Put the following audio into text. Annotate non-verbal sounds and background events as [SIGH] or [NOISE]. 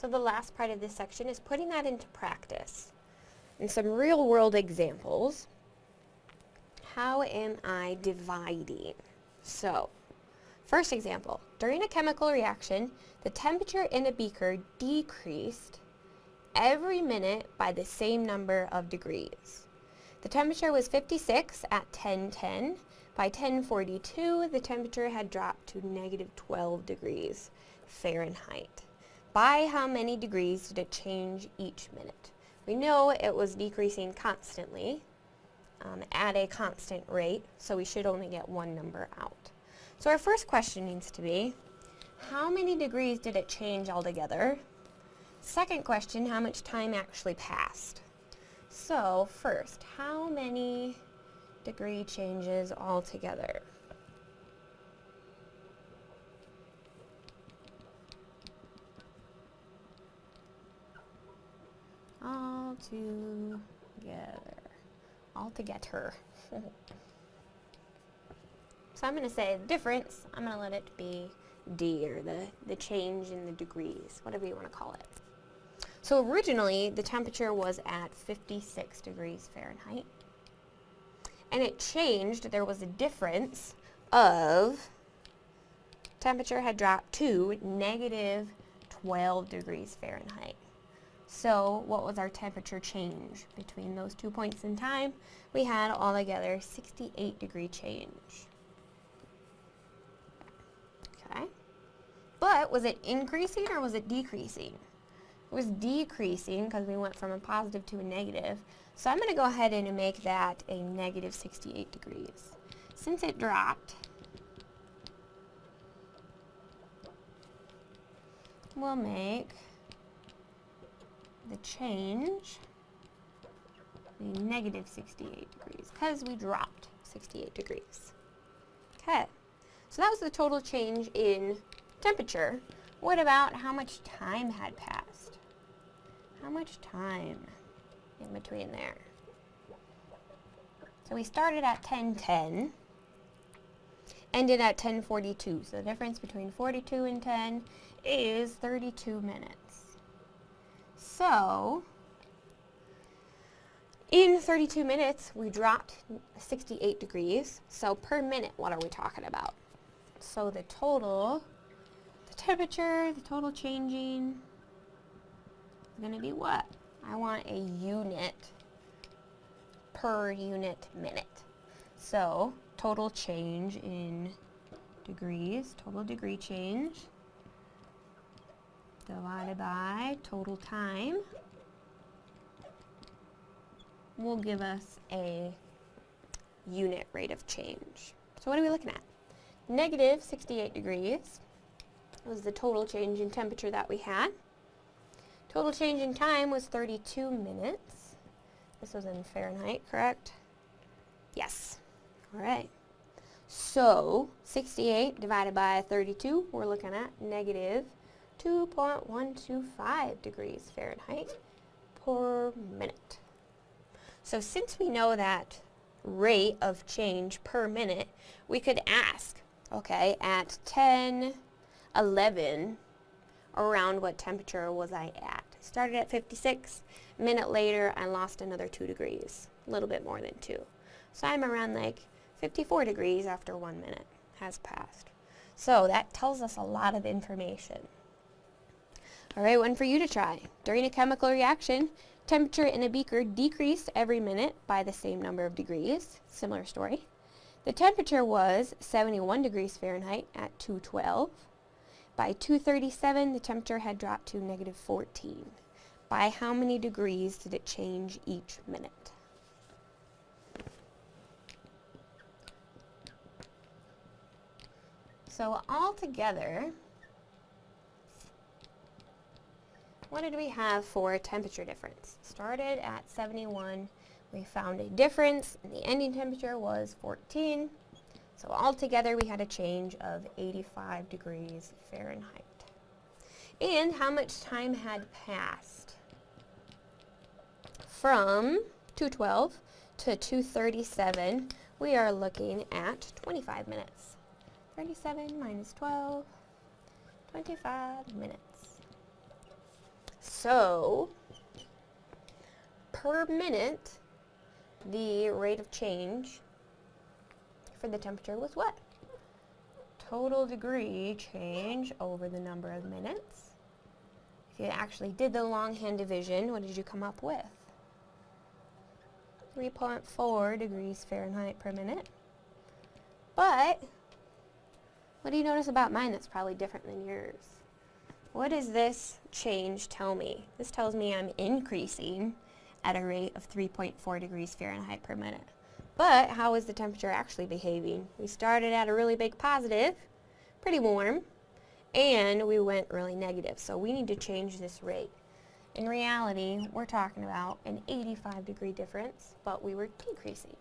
So the last part of this section is putting that into practice. And some real world examples. How am I dividing? So, first example, during a chemical reaction, the temperature in a beaker decreased every minute by the same number of degrees. The temperature was 56 at 1010. By 1042, the temperature had dropped to negative 12 degrees Fahrenheit. By how many degrees did it change each minute? We know it was decreasing constantly um, at a constant rate, so we should only get one number out. So our first question needs to be, how many degrees did it change altogether? Second question, how much time actually passed? So first, how many degree changes altogether? Together. All together. [LAUGHS] so I'm going to say the difference, I'm going to let it be D, or the, the change in the degrees, whatever you want to call it. So originally, the temperature was at 56 degrees Fahrenheit. And it changed, there was a difference of temperature had dropped to negative 12 degrees Fahrenheit. So what was our temperature change between those two points in time? We had altogether 68 degree change. Okay. But was it increasing or was it decreasing? It was decreasing because we went from a positive to a negative. So I'm going to go ahead and make that a negative 68 degrees. Since it dropped, we'll make the change be negative 68 degrees because we dropped 68 degrees. Okay, so that was the total change in temperature. What about how much time had passed? How much time in between there? So we started at 1010, ended at 1042. So the difference between 42 and 10 is 32 minutes. So, in 32 minutes, we dropped 68 degrees. So per minute, what are we talking about? So the total, the temperature, the total changing is going to be what? I want a unit per unit minute. So total change in degrees, total degree change divided by total time will give us a unit rate of change. So what are we looking at? Negative 68 degrees was the total change in temperature that we had. Total change in time was 32 minutes. This was in Fahrenheit, correct? Yes. All right. So, 68 divided by 32, we're looking at negative 2.125 degrees Fahrenheit per minute. So since we know that rate of change per minute, we could ask, okay, at 10, 11, around what temperature was I at? Started at 56, a minute later I lost another 2 degrees, a little bit more than 2. So I'm around like 54 degrees after one minute has passed. So that tells us a lot of information. Alright, one for you to try. During a chemical reaction, temperature in a beaker decreased every minute by the same number of degrees. Similar story. The temperature was 71 degrees Fahrenheit at 212. By 237, the temperature had dropped to negative 14. By how many degrees did it change each minute? So altogether, what did we have for temperature difference? Started at 71. We found a difference, and the ending temperature was 14. So altogether, we had a change of 85 degrees Fahrenheit. And how much time had passed? From 212 to 237, we are looking at 25 minutes. 37 minus 12, 25 minutes. So, per minute, the rate of change for the temperature was what? Total degree change over the number of minutes. If you actually did the longhand division, what did you come up with? 3.4 degrees Fahrenheit per minute. But, what do you notice about mine that's probably different than yours? What does this change tell me? This tells me I'm increasing at a rate of 3.4 degrees Fahrenheit per minute. But how is the temperature actually behaving? We started at a really big positive, pretty warm, and we went really negative. So we need to change this rate. In reality, we're talking about an 85 degree difference, but we were decreasing.